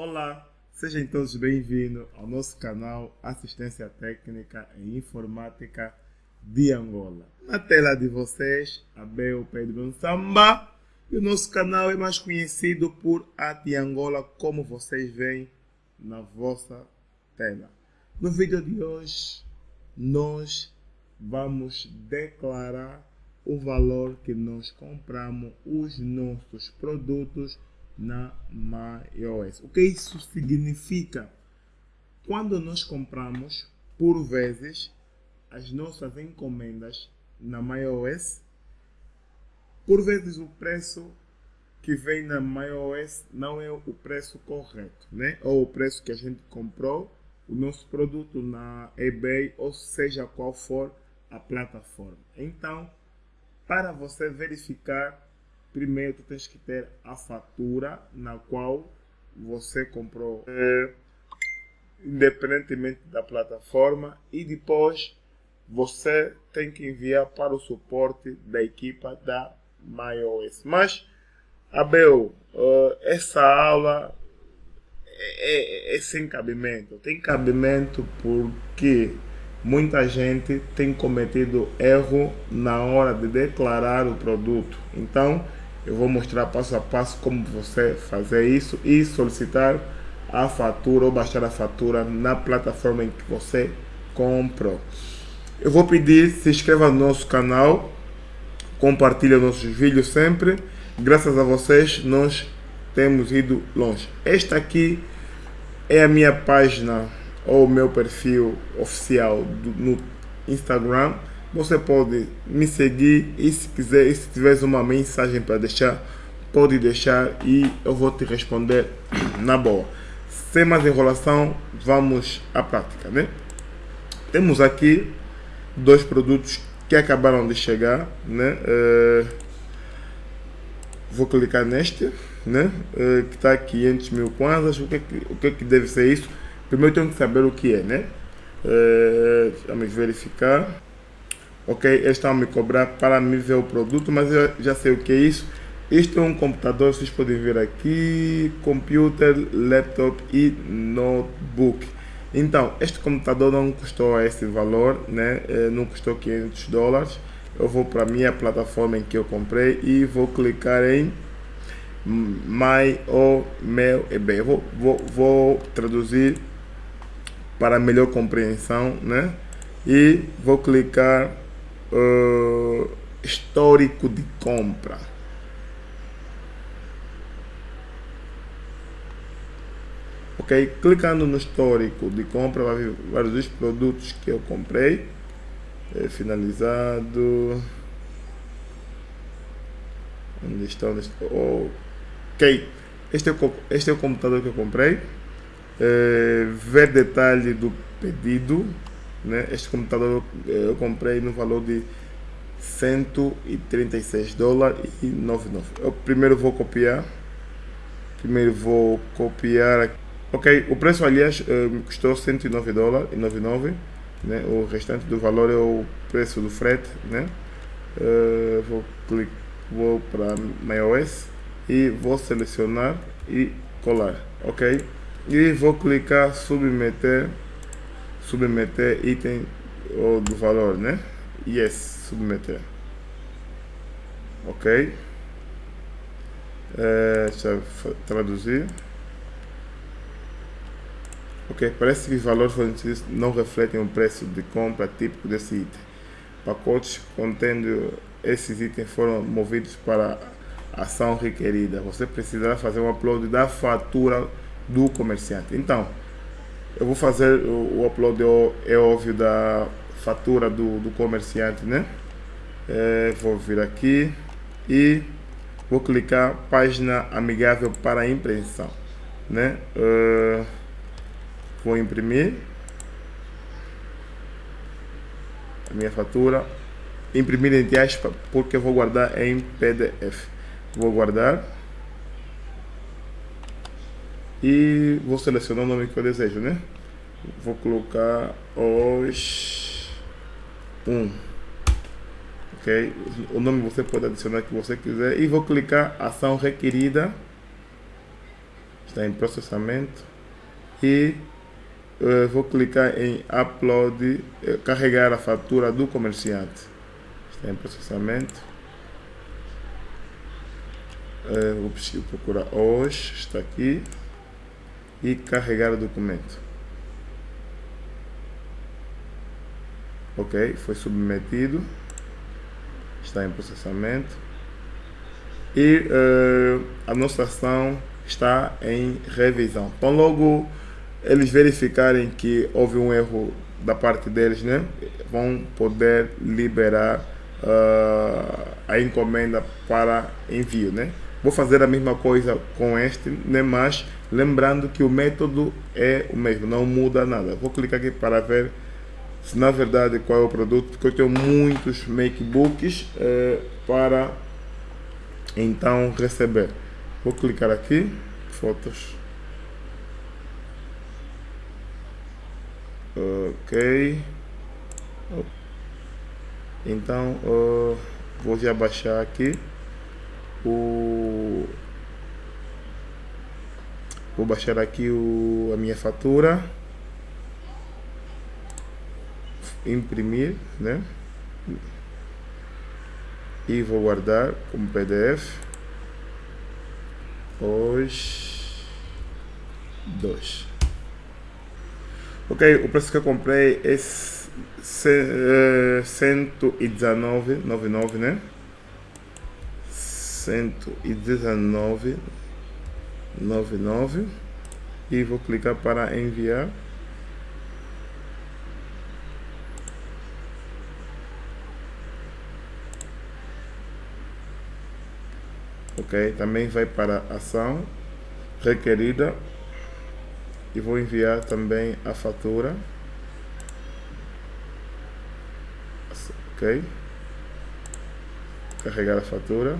Olá, sejam todos bem-vindos ao nosso canal Assistência Técnica em Informática de Angola. Na tela de vocês, Abel Pedro Samba e o nosso canal é mais conhecido por AT Angola, como vocês veem na vossa tela. No vídeo de hoje, nós vamos declarar o valor que nós compramos os nossos produtos na MyOS. O que isso significa? Quando nós compramos, por vezes, as nossas encomendas na MyOS, por vezes o preço que vem na MyOS não é o preço correto, né? Ou o preço que a gente comprou o nosso produto na eBay, ou seja qual for a plataforma. Então, para você verificar, primeiro tu tens que ter a fatura na qual você comprou, é, independentemente da plataforma, e depois você tem que enviar para o suporte da equipa da MyOS. Mas, Abel, essa aula é, é, é sem cabimento. Tem cabimento porque muita gente tem cometido erro na hora de declarar o produto. Então, eu vou mostrar passo a passo como você fazer isso e solicitar a fatura ou baixar a fatura na plataforma em que você comprou. Eu vou pedir, se inscreva no nosso canal, compartilhe nossos vídeos sempre. Graças a vocês, nós temos ido longe. Esta aqui é a minha página ou meu perfil oficial do, no Instagram. Você pode me seguir e se quiser, e se tiver uma mensagem para deixar, pode deixar e eu vou te responder na boa. Sem mais enrolação, vamos à prática, né? Temos aqui dois produtos que acabaram de chegar, né? Uh, vou clicar neste, né? Uh, que está 500 mil kwanzas. O que, o que, que deve ser isso? Primeiro tenho que saber o que é, né? Uh, vamos verificar. Ok, eles estão a me cobrar para me ver o produto, mas eu já sei o que é isso. Isto é um computador, vocês podem ver aqui, computer, laptop e notebook. Então, este computador não custou esse valor, né? Uh, não custou 500 dólares. Eu vou para a minha plataforma em que eu comprei e vou clicar em My ou meu e bem. Vou, vou, vou traduzir para melhor compreensão, né? E vou clicar uh, histórico de compra. Ok, clicando no histórico de compra, vai ver vários produtos que eu comprei. É, finalizado. Onde estão? Ok, este é o, este é o computador que eu comprei. É, ver detalhe do pedido. Né? Este computador eu comprei no valor de 136 dólares e 99. Eu primeiro vou copiar. Primeiro vou copiar. Ok, o preço aliás me custou 109 dólares e 99. Né? O restante do valor é o preço do frete. Né? Uh, vou clicar, vou para MyOS e vou selecionar e colar, ok? E vou clicar submeter, submeter item ou do valor, né? Yes, submeter, ok? É, deixa eu traduzir. Ok, parece que os valores fornecidos não refletem o preço de compra típico desse item. Pacotes contendo esses itens foram movidos para ação requerida. Você precisará fazer um upload da fatura do comerciante. Então, eu vou fazer o, o upload, é óbvio, da fatura do, do comerciante, né? É, vou vir aqui e vou clicar página amigável para impressão, né? Uh, vou imprimir a minha fatura, imprimir em aspas porque eu vou guardar em PDF vou guardar e vou selecionar o nome que eu desejo, né? Vou colocar os 1, ok? O nome você pode adicionar que você quiser e vou clicar ação requerida. está em processamento e uh, vou clicar em upload, uh, carregar a fatura do comerciante. Está em processamento. Uh, vou procurar hoje, está aqui. E carregar o documento. Ok, foi submetido. Está em processamento. E a nossa ação está em revisão. Então logo eles verificarem que houve um erro da parte deles, né, vão poder liberar uh, a encomenda para envio, né. Vou fazer a mesma coisa com este, né, mas lembrando que o método é o mesmo, não muda nada. Vou clicar aqui para ver se na verdade qual é o produto, porque eu tenho muitos makebooks uh, para então receber. Vou clicar aqui, fotos. Ok. Então, uh, vou já baixar aqui o vou baixar aqui o, a minha fatura imprimir né e vou guardar como pdf os dois. Ok, o preço que eu comprei é 119,99, né? 119,99 e vou clicar para enviar. ok? Também vai para ação requerida e vou enviar também a fatura, ok? Carregar a fatura,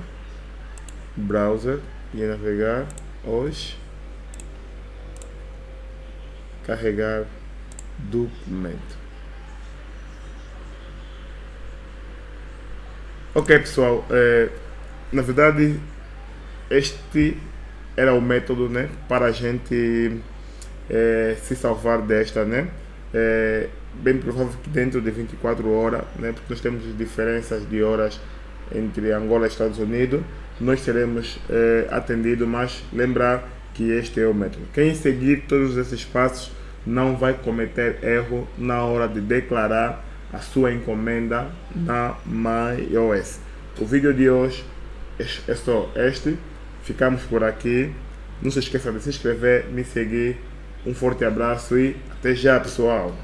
browser e navegar hoje, carregar documento. Ok pessoal, é, na verdade este era o método né, para a gente é, se salvar desta, né? É bem provável que dentro de 24 horas, né, porque nós temos diferenças de horas entre Angola e Estados Unidos, nós seremos é, atendidos, mas lembrar que este é o método. Quem seguir todos esses passos não vai cometer erro na hora de declarar a sua encomenda na MyOS. O vídeo de hoje é só este. Ficamos por aqui. Não se esqueça de se inscrever, me seguir. Um forte abraço e até já, pessoal.